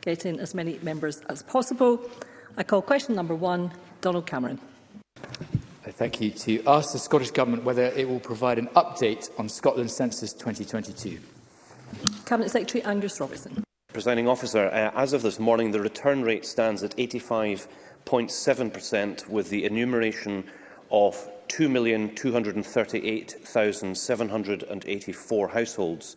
get in as many members as possible. I call question number one, Donald Cameron thank you to ask the Scottish Government whether it will provide an update on Scotland Census 2022. Cabinet Secretary Angus Robertson. Presiding officer, uh, as of this morning, the return rate stands at 85.7% with the enumeration of 2,238,784 households.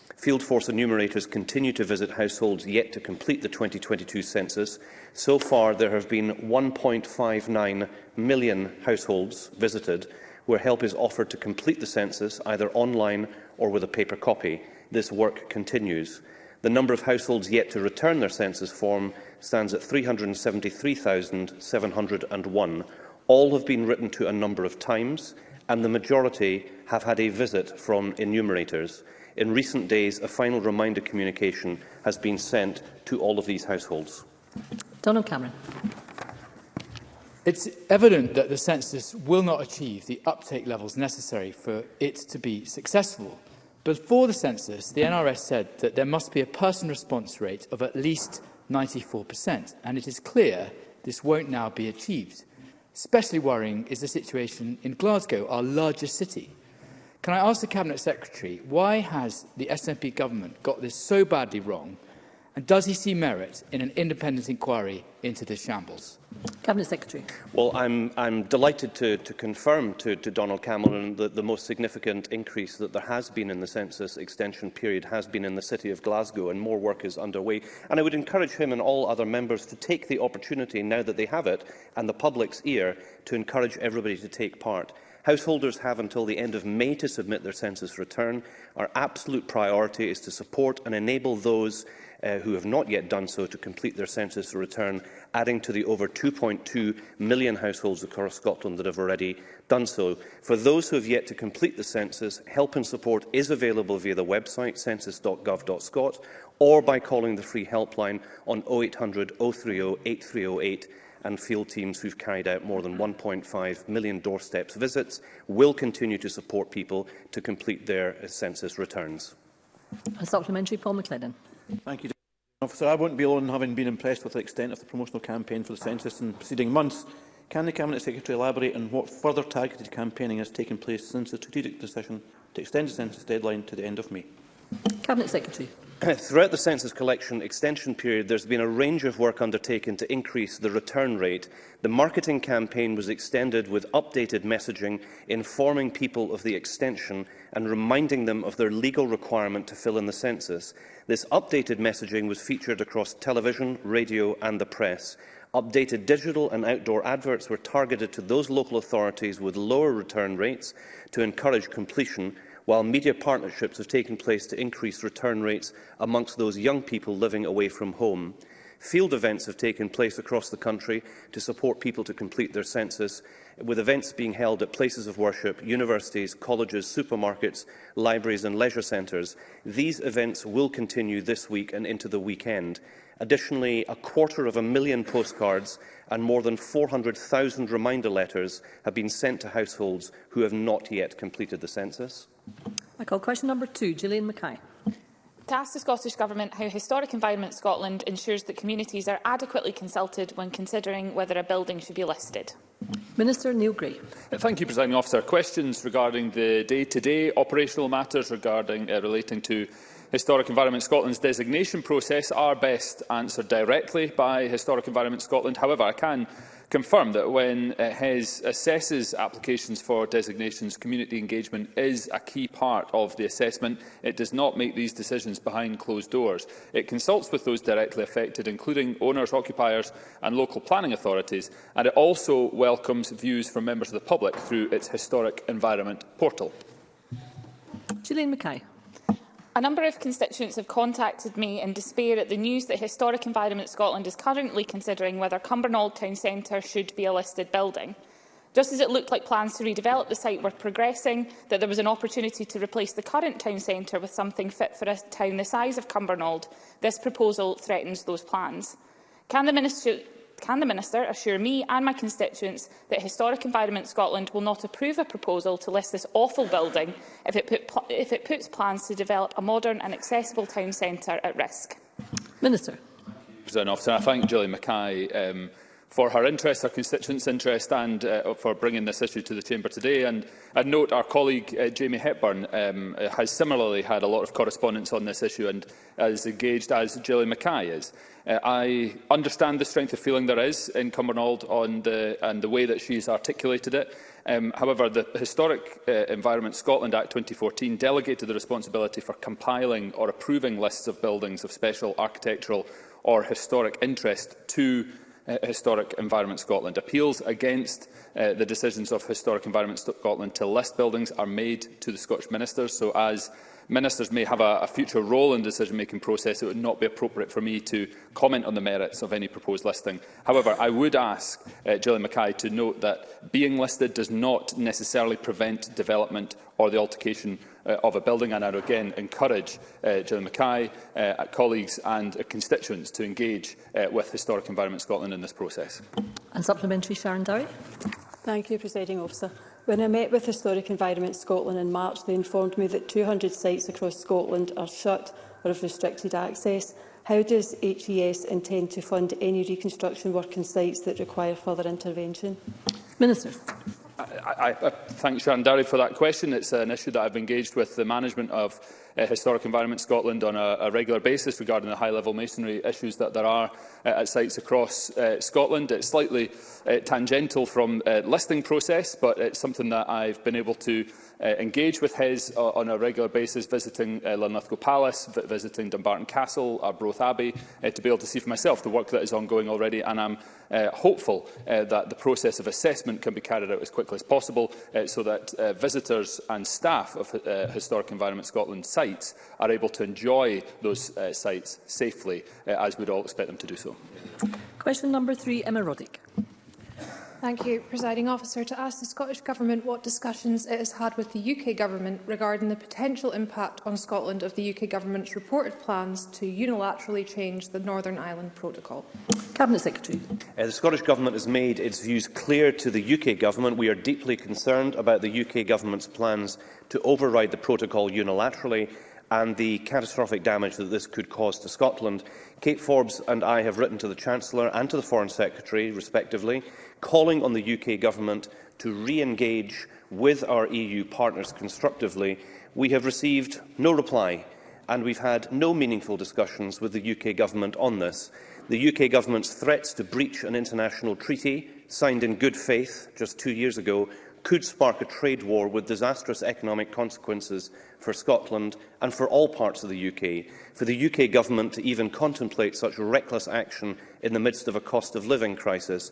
Field force enumerators continue to visit households yet to complete the 2022 census. So far, there have been 1.59 million households visited, where help is offered to complete the census, either online or with a paper copy. This work continues. The number of households yet to return their census form stands at 373,701. All have been written to a number of times, and the majority have had a visit from enumerators. In recent days, a final reminder communication has been sent to all of these households. Donald Cameron. It's evident that the census will not achieve the uptake levels necessary for it to be successful. Before the census, the NRS said that there must be a person response rate of at least 94%, and it is clear this won't now be achieved. Especially worrying is the situation in Glasgow, our largest city. Can I ask the Cabinet Secretary, why has the SNP government got this so badly wrong And does he see merit in an independent inquiry into this shambles? Cabinet Secretary. Well, I'm, I'm delighted to, to confirm to, to Donald Cameron that the most significant increase that there has been in the census extension period has been in the city of Glasgow and more work is underway. And I would encourage him and all other members to take the opportunity now that they have it and the public's ear to encourage everybody to take part. Householders have until the end of May to submit their census return. Our absolute priority is to support and enable those uh, who have not yet done so to complete their census return, adding to the over 2.2 million households across Scotland that have already done so. For those who have yet to complete the census, help and support is available via the website census.gov.scot or by calling the free helpline on 0800 030 8308 and field teams who've carried out more than 1.5 million doorsteps visits will continue to support people to complete their uh, census returns. A supplementary, Paul McLennan. Thank you, Officer, I won't be alone having been impressed with the extent of the promotional campaign for the census in preceding months. Can the Cabinet Secretary elaborate on what further targeted campaigning has taken place since the strategic decision to extend the census deadline to the end of May? Cabinet Secretary. Throughout the census collection extension period, there's been a range of work undertaken to increase the return rate. The marketing campaign was extended with updated messaging, informing people of the extension and reminding them of their legal requirement to fill in the census. This updated messaging was featured across television, radio and the press. Updated digital and outdoor adverts were targeted to those local authorities with lower return rates to encourage completion while media partnerships have taken place to increase return rates amongst those young people living away from home. Field events have taken place across the country to support people to complete their census, with events being held at places of worship, universities, colleges, supermarkets, libraries and leisure centres. These events will continue this week and into the weekend. Additionally, a quarter of a million postcards and more than 400,000 reminder letters have been sent to households who have not yet completed the census. I call question number two, Gillian Mackay. To ask the Scottish Government how Historic Environment Scotland ensures that communities are adequately consulted when considering whether a building should be listed. Minister Neil Gray. Uh, thank you, Presiding Officer. Questions regarding the day-to-day -day operational matters regarding uh, relating to Historic Environment Scotland's designation process are best answered directly by Historic Environment Scotland. However, I can confirm that when uh, HES assesses applications for designations, community engagement is a key part of the assessment. It does not make these decisions behind closed doors. It consults with those directly affected, including owners, occupiers and local planning authorities, and it also welcomes views from members of the public through its Historic Environment portal. Gillian Mackay. A number of constituents have contacted me in despair at the news that Historic Environment Scotland is currently considering whether Cumbernauld Town Centre should be a listed building. Just as it looked like plans to redevelop the site were progressing, that there was an opportunity to replace the current town centre with something fit for a town the size of Cumbernauld, this proposal threatens those plans. Can the minister Can the Minister assure me and my constituents that Historic Environment Scotland will not approve a proposal to list this awful building if it, put, if it puts plans to develop a modern and accessible town centre at risk? Minister. President Officer, I thank Julie Mackay um, for her interest, her constituents' interest and uh, for bringing this issue to the Chamber today. And I note our colleague uh, Jamie Hepburn um, has similarly had a lot of correspondence on this issue and as engaged as Gillian Mackay is. Uh, I understand the strength of feeling there is in Cumbernauld on the, and the way that she's articulated it. Um, however, the historic uh, Environment Scotland Act 2014 delegated the responsibility for compiling or approving lists of buildings of special architectural or historic interest to uh, Historic Environment Scotland. Appeals against uh, the decisions of Historic Environment Scotland to list buildings are made to the Scottish Ministers, so as ministers may have a, a future role in the decision-making process, it would not be appropriate for me to comment on the merits of any proposed listing. However, I would ask uh, Gillian Mackay to note that being listed does not necessarily prevent development or the altercation uh, of a building. And I again encourage uh, Gillian Mackay, uh, colleagues and uh, constituents to engage uh, with Historic Environment Scotland in this process. And supplementary, Sharon Dowie. Thank you, Presiding Officer. When I met with Historic Environment Scotland in March, they informed me that 200 sites across Scotland are shut or of restricted access. How does HES intend to fund any reconstruction work on sites that require further intervention? Minister. I, I, I thank Sharon Darry for that question. It's an issue that I've engaged with the management of uh, Historic Environment Scotland on a, a regular basis regarding the high-level masonry issues that there are uh, at sites across uh, Scotland. It's slightly uh, tangential from uh, listing process, but it's something that I've been able to uh, engage with his uh, on a regular basis, visiting uh, Linlithgow Palace, visiting Dumbarton Castle, Arbroath Abbey, uh, to be able to see for myself the work that is ongoing already. And I'm uh, hopeful uh, that the process of assessment can be carried out as quickly as possible uh, so that uh, visitors and staff of uh, Historic Environment Scotland sites are able to enjoy those uh, sites safely, uh, as we'd all expect them to do so. Question number three, Emma Roddick. Thank you, Presiding Officer. To ask the Scottish Government what discussions it has had with the UK Government regarding the potential impact on Scotland of the UK Government's reported plans to unilaterally change the Northern Ireland Protocol. Cabinet Secretary. Uh, the Scottish Government has made its views clear to the UK Government. We are deeply concerned about the UK Government's plans to override the protocol unilaterally and the catastrophic damage that this could cause to Scotland. Kate Forbes and I have written to the Chancellor and to the Foreign Secretary, respectively, calling on the UK Government to re-engage with our EU partners constructively. We have received no reply and we've had no meaningful discussions with the UK Government on this. The UK Government's threats to breach an international treaty signed in good faith just two years ago could spark a trade war with disastrous economic consequences for Scotland and for all parts of the UK. For the UK government to even contemplate such reckless action in the midst of a cost of living crisis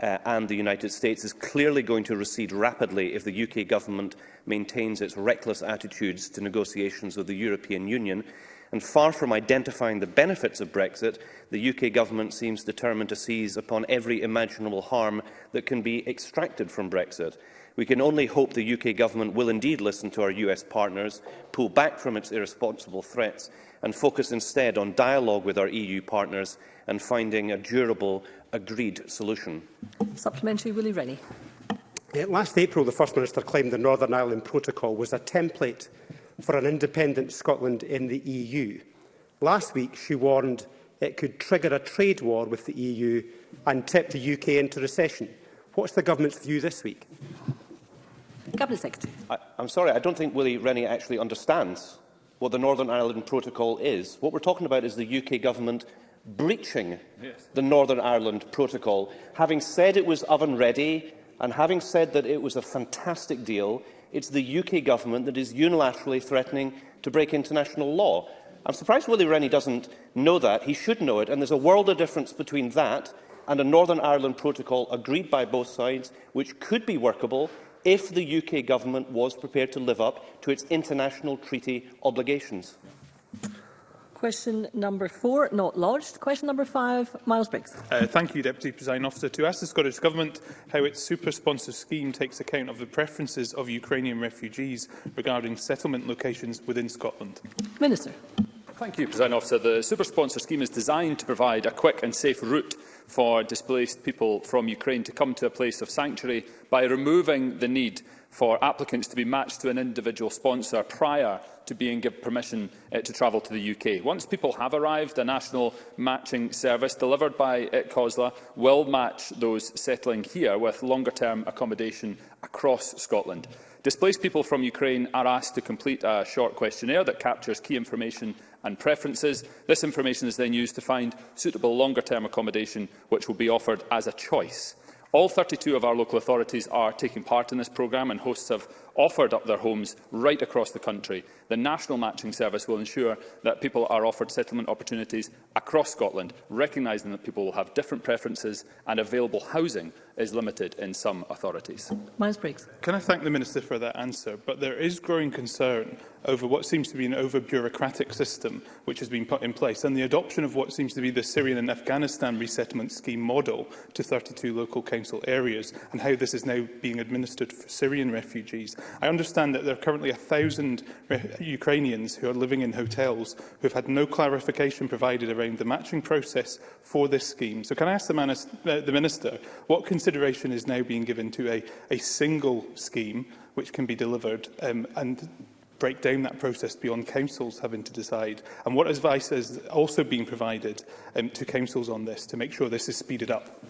uh, and the United States is clearly going to recede rapidly if the UK government maintains its reckless attitudes to negotiations with the European Union. And far from identifying the benefits of Brexit, the UK government seems determined to seize upon every imaginable harm that can be extracted from Brexit. We can only hope the UK Government will indeed listen to our US partners, pull back from its irresponsible threats and focus instead on dialogue with our EU partners and finding a durable, agreed solution. Supplementary, Willie Rennie. Last April, the First Minister claimed the Northern Ireland Protocol was a template for an independent Scotland in the EU. Last week, she warned it could trigger a trade war with the EU and tip the UK into recession. What's the government's view this week? Cabinet Secretary. I, I'm sorry, I don't think Willie Rennie actually understands what the Northern Ireland Protocol is. What we're talking about is the UK Government breaching yes. the Northern Ireland Protocol, having said it was oven-ready and having said that it was a fantastic deal, it's the UK government that is unilaterally threatening to break international law. I'm surprised Willie Rennie doesn't know that. He should know it. And there's a world of difference between that and a Northern Ireland protocol agreed by both sides, which could be workable if the UK Government was prepared to live up to its international treaty obligations. Question number four, not lodged. Question number five, Miles Briggs. Uh, thank you, Deputy Presiding Officer. To ask the Scottish Government how its super-sponsor scheme takes account of the preferences of Ukrainian refugees regarding settlement locations within Scotland. Minister. Thank you, President Officer. The super-sponsor scheme is designed to provide a quick and safe route for displaced people from Ukraine to come to a place of sanctuary by removing the need for applicants to be matched to an individual sponsor prior to being given permission uh, to travel to the UK. Once people have arrived, a national matching service delivered by ITCOSLA eh, will match those settling here with longer-term accommodation across Scotland. Displaced people from Ukraine are asked to complete a short questionnaire that captures key information and preferences. This information is then used to find suitable longer-term accommodation, which will be offered as a choice. All 32 of our local authorities are taking part in this programme and hosts have offered up their homes right across the country. The National Matching Service will ensure that people are offered settlement opportunities across Scotland, recognising that people will have different preferences and available housing is limited in some authorities. Miles Briggs. Can I thank the Minister for that answer? But there is growing concern over what seems to be an over-bureaucratic system which has been put in place and the adoption of what seems to be the Syrian and Afghanistan resettlement scheme model to 32 local council areas and how this is now being administered for Syrian refugees. I understand that there are currently 1,000 Ukrainians who are living in hotels who have had no clarification provided around the matching process for this scheme. So can I ask the, uh, the Minister what can consideration is now being given to a, a single scheme which can be delivered um, and break down that process beyond councils having to decide. And what advice is also being provided um, to councils on this to make sure this is speeded up?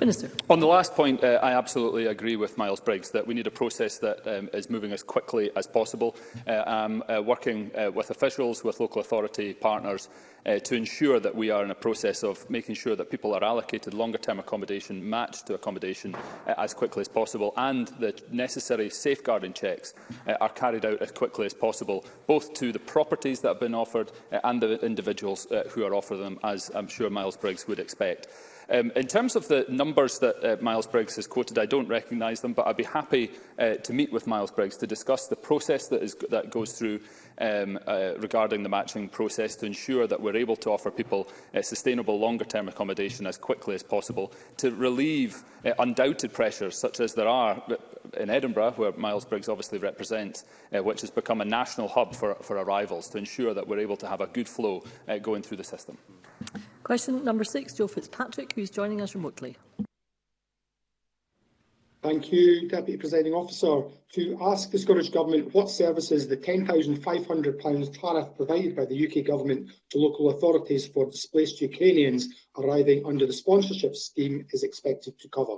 Minister. On the last point, uh, I absolutely agree with Miles Briggs that we need a process that um, is moving as quickly as possible. Uh, I'm uh, working uh, with officials, with local authority partners uh, to ensure that we are in a process of making sure that people are allocated longer-term accommodation matched to accommodation uh, as quickly as possible and the necessary safeguarding checks uh, are carried out as quickly as possible, both to the properties that have been offered uh, and the individuals uh, who are offered them, as I'm sure Miles Briggs would expect. Um, in terms of the numbers that uh, Miles Briggs has quoted, I don't recognise them, but I'd be happy uh, to meet with Miles Briggs to discuss the process that, is, that goes through um, uh, regarding the matching process to ensure that we're able to offer people uh, sustainable longer-term accommodation as quickly as possible to relieve uh, undoubted pressures such as there are in Edinburgh, where Miles Briggs obviously represents, uh, which has become a national hub for, for arrivals to ensure that we're able to have a good flow uh, going through the system. Question number six, Joe Fitzpatrick, who's joining us remotely. Thank you, Deputy Presiding Officer. To ask the Scottish Government what services the £10,500 tariff provided by the UK Government to local authorities for displaced Ukrainians arriving under the sponsorship scheme is expected to cover.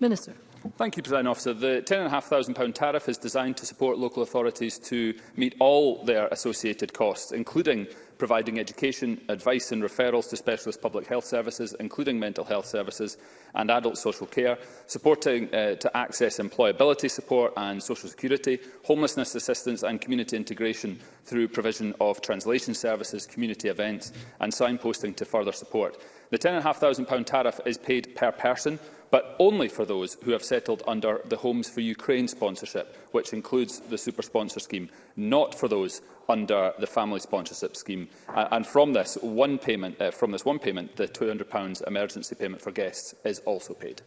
Minister. Thank you, President Officer. The £10,500 tariff is designed to support local authorities to meet all their associated costs, including providing education, advice and referrals to specialist public health services, including mental health services and adult social care, supporting uh, to access employability support and social security, homelessness assistance and community integration through provision of translation services, community events and signposting to further support. The £10,500 tariff is paid per person, but only for those who have settled under the Homes for Ukraine sponsorship, which includes the super sponsor scheme, not for those under the family sponsorship scheme. and from this one payment, uh, from this one payment, the £200 emergency payment for guests is also paid.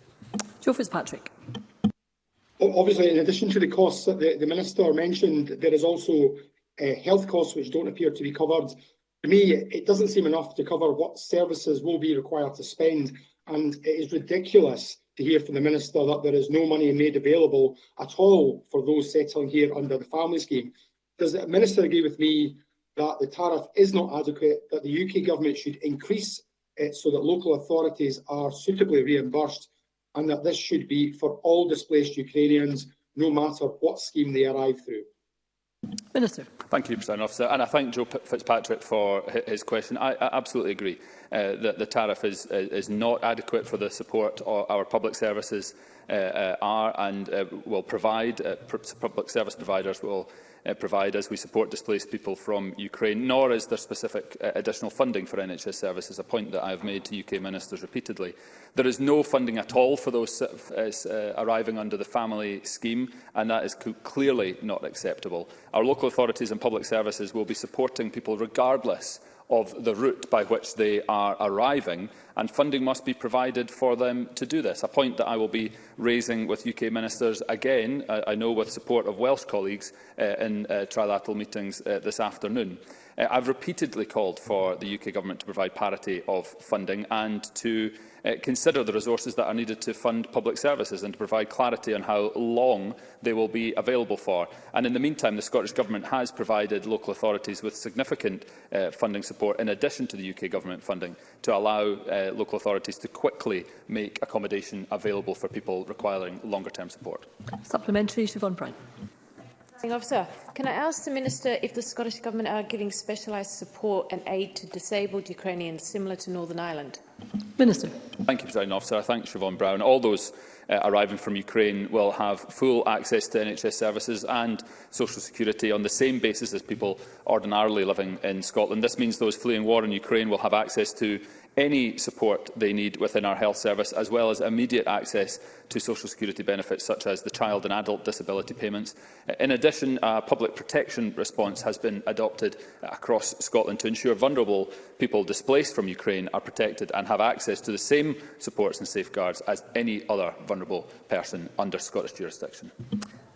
Joe Fitzpatrick. Obviously, in addition to the costs that the, the Minister mentioned, there is also uh, health costs which don't appear to be covered. To me, it doesn't seem enough to cover what services will be required to spend, and it is ridiculous to hear from the Minister that there is no money made available at all for those settling here under the family scheme. Does the Minister agree with me that the tariff is not adequate, that the UK Government should increase it so that local authorities are suitably reimbursed and that this should be for all displaced Ukrainians, no matter what scheme they arrive through? Minister. Thank you, President Officer, and I thank Joe Fitzpatrick for his question. I, I absolutely agree uh, that the tariff is, is not adequate for the support our public services uh, uh, are and uh, will provide. Uh, public service providers will uh, provide as we support displaced people from Ukraine, nor is there specific uh, additional funding for NHS services, a point that I have made to UK ministers repeatedly. There is no funding at all for those uh, uh arriving under the family scheme, and that is clearly not acceptable. Our local authorities and public services will be supporting people regardless of the route by which they are arriving, and funding must be provided for them to do this, a point that I will be raising with UK ministers again, uh, I know with support of Welsh colleagues uh, in uh, trilateral meetings uh, this afternoon. Uh, I've repeatedly called for the UK Government to provide parity of funding and to uh, consider the resources that are needed to fund public services and to provide clarity on how long they will be available for. And in the meantime, the Scottish Government has provided local authorities with significant uh, funding support in addition to the UK Government funding to allow uh, local authorities to quickly make accommodation available for people requiring longer-term support. Supplementary, Siobhan Prime. Officer, can I ask the Minister if the Scottish Government are giving specialised support and aid to disabled Ukrainians similar to Northern Ireland? Minister. Thank you, President Officer. I thank Siobhan Brown. All those uh, arriving from Ukraine will have full access to NHS services and social security on the same basis as people ordinarily living in Scotland. This means those fleeing war in Ukraine will have access to any support they need within our health service, as well as immediate access to social security benefits such as the child and adult disability payments. In addition, a public protection response has been adopted across Scotland to ensure vulnerable people displaced from Ukraine are protected and have access to the same supports and safeguards as any other vulnerable person under Scottish jurisdiction.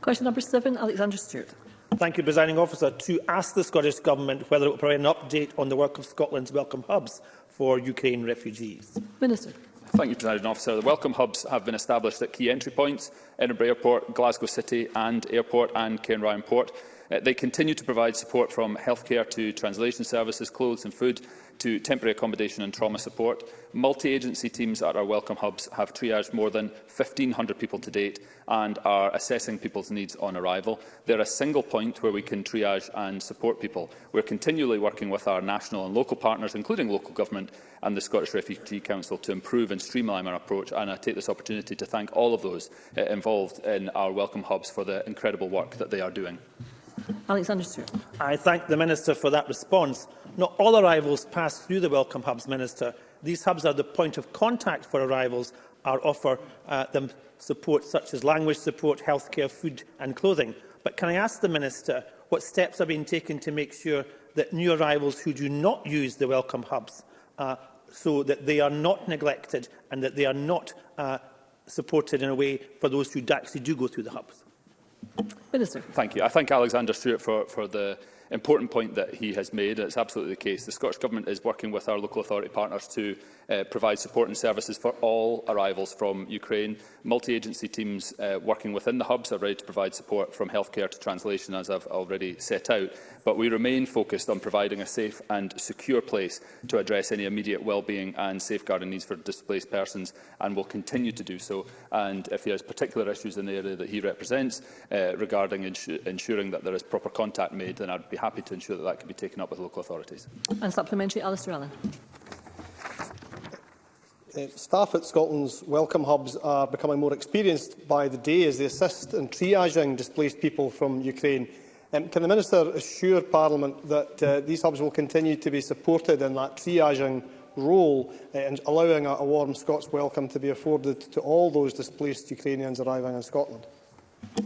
Question number seven, Alexander Stewart. Thank you, Presiding Officer. To ask the Scottish Government whether it will provide an update on the work of Scotland's Welcome Hubs for Ukraine refugees? Minister. Thank you, President Officer. The welcome hubs have been established at key entry points, Edinburgh Airport, Glasgow City and Airport and Cairnryan Port. Uh, they continue to provide support from healthcare to translation services, clothes and food, to temporary accommodation and trauma support. Multi-agency teams at our welcome hubs have triaged more than 1,500 people to date and are assessing people's needs on arrival. They're a single point where we can triage and support people. We're continually working with our national and local partners, including local government and the Scottish Refugee Council, to improve and streamline our approach. And I take this opportunity to thank all of those uh, involved in our welcome hubs for the incredible work that they are doing. Alexander Stewart. I thank the Minister for that response. Not all arrivals pass through the Welcome Hubs Minister. These hubs are the point of contact for arrivals and offer uh, them support such as language support, healthcare, food and clothing. But can I ask the Minister what steps are being taken to make sure that new arrivals who do not use the Welcome Hubs uh, so that they are not neglected and that they are not uh, supported in a way for those who actually do go through the hubs? Minister. Thank you. I thank Alexander Stewart for, for the important point that he has made, and it's absolutely the case. The Scottish Government is working with our local authority partners to uh, provide support and services for all arrivals from Ukraine. Multi-agency teams uh, working within the hubs are ready to provide support from healthcare to translation, as I've already set out. But we remain focused on providing a safe and secure place to address any immediate well-being and safeguarding needs for displaced persons, and will continue to do so. And if there's particular issues in the area that he represents uh, regarding ensuring that there is proper contact made, then I'd be be happy to ensure that that can be taken up with local authorities. And supplementary, Alistair Allen. Uh, staff at Scotland's welcome hubs are becoming more experienced by the day as they assist in triaging displaced people from Ukraine. Um, can the Minister assure Parliament that uh, these hubs will continue to be supported in that triaging role uh, and allowing a, a warm Scots welcome to be afforded to all those displaced Ukrainians arriving in Scotland?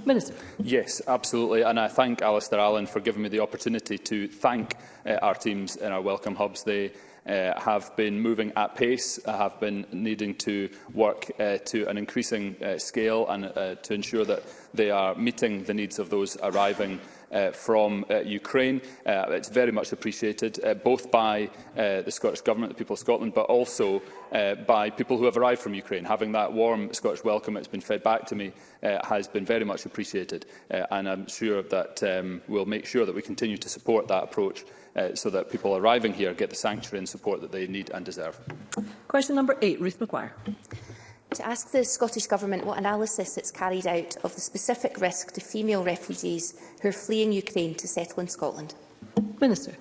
Minister. Yes, absolutely. And I thank Alistair Allen for giving me the opportunity to thank uh, our teams in our welcome hubs. They uh, have been moving at pace, uh, have been needing to work uh, to an increasing uh, scale and uh, to ensure that they are meeting the needs of those arriving uh, from uh, Ukraine. Uh, it's very much appreciated, uh, both by uh, the Scottish Government, the people of Scotland, but also uh, by people who have arrived from Ukraine. Having that warm Scottish welcome that's been fed back to me uh, has been very much appreciated. Uh, and I'm sure that um, we'll make sure that we continue to support that approach uh, so that people arriving here get the sanctuary and support that they need and deserve. Question number eight, Ruth McGuire to ask the Scottish Government what analysis it's carried out of the specific risk to female refugees who are fleeing Ukraine to settle in Scotland. Minister.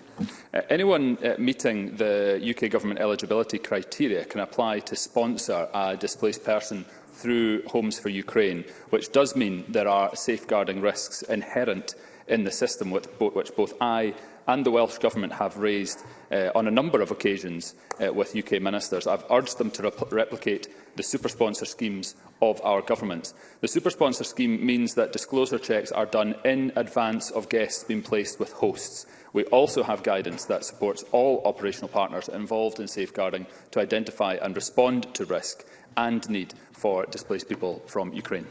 Uh, anyone uh, meeting the UK Government eligibility criteria can apply to sponsor a displaced person through Homes for Ukraine, which does mean there are safeguarding risks inherent in the system, which both I and the Welsh Government have raised uh, on a number of occasions uh, with UK ministers. I've urged them to repl replicate the super sponsor schemes of our government. The super sponsor scheme means that disclosure checks are done in advance of guests being placed with hosts. We also have guidance that supports all operational partners involved in safeguarding to identify and respond to risk and need for displaced people from Ukraine.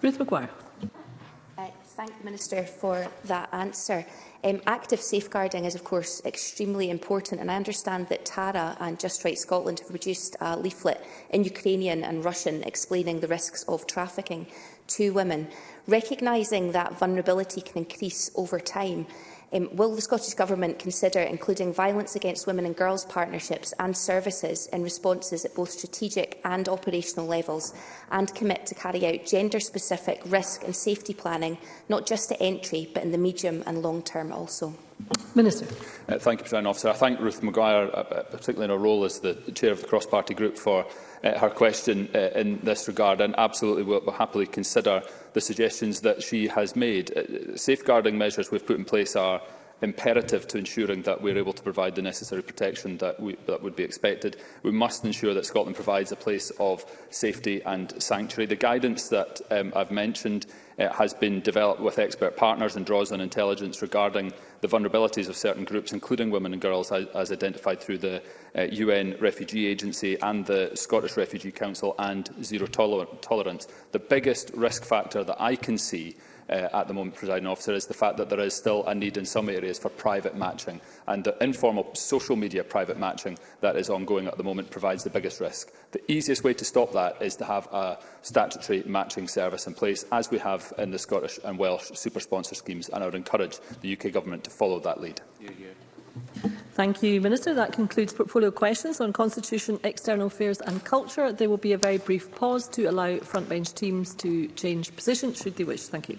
Ruth McGuire thank the Minister for that answer. Um, active safeguarding is, of course, extremely important, and I understand that Tara and Just Right Scotland have produced a leaflet in Ukrainian and Russian explaining the risks of trafficking to women. Recognising that vulnerability can increase over time, Um, will the Scottish Government consider including violence against women and girls partnerships and services in responses at both strategic and operational levels and commit to carry out gender-specific risk and safety planning, not just at entry, but in the medium and long term also? Minister. Uh, thank you, President Officer. I thank Ruth Maguire, uh, uh particularly in her role as the Chair of the Cross-Party Group, for uh, her question uh, in this regard and absolutely will, will happily consider the suggestions that she has made. Uh, safeguarding measures we've put in place are imperative to ensuring that we're able to provide the necessary protection that, we, that would be expected. We must ensure that Scotland provides a place of safety and sanctuary. The guidance that um, I've mentioned uh, has been developed with expert partners and draws on intelligence regarding the vulnerabilities of certain groups, including women and girls, as, identified through the uh, UN Refugee Agency and the Scottish Refugee Council and Zero toler Tolerance. The biggest risk factor that I can see uh, at the moment, presiding officer, is the fact that there is still a need in some areas for private matching, and the informal social media private matching that is ongoing at the moment provides the biggest risk. The easiest way to stop that is to have a statutory matching service in place, as we have in the Scottish and Welsh super sponsor schemes, and I would encourage the UK Government to follow that lead. Thank you, Minister. That concludes portfolio questions on Constitution, External Affairs and Culture. There will be a very brief pause to allow frontbench teams to change position should they wish. Thank you.